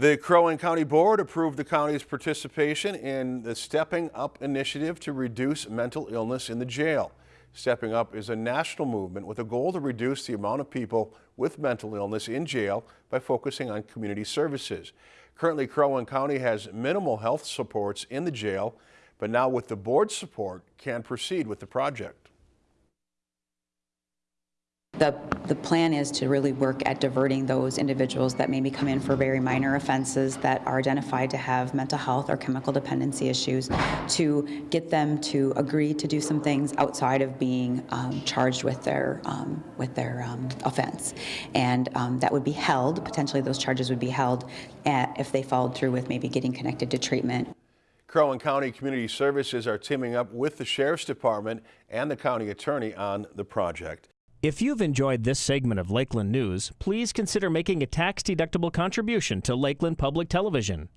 The Crow Wing County Board approved the county's participation in the Stepping Up initiative to reduce mental illness in the jail. Stepping Up is a national movement with a goal to reduce the amount of people with mental illness in jail by focusing on community services. Currently, Crow Wing County has minimal health supports in the jail, but now with the board's support, can proceed with the project. The, the plan is to really work at diverting those individuals that maybe come in for very minor offenses that are identified to have mental health or chemical dependency issues, to get them to agree to do some things outside of being um, charged with their, um, with their um, offense. And um, that would be held, potentially those charges would be held at, if they followed through with maybe getting connected to treatment. Crow Wing County Community Services are teaming up with the Sheriff's Department and the county attorney on the project. If you've enjoyed this segment of Lakeland News, please consider making a tax-deductible contribution to Lakeland Public Television.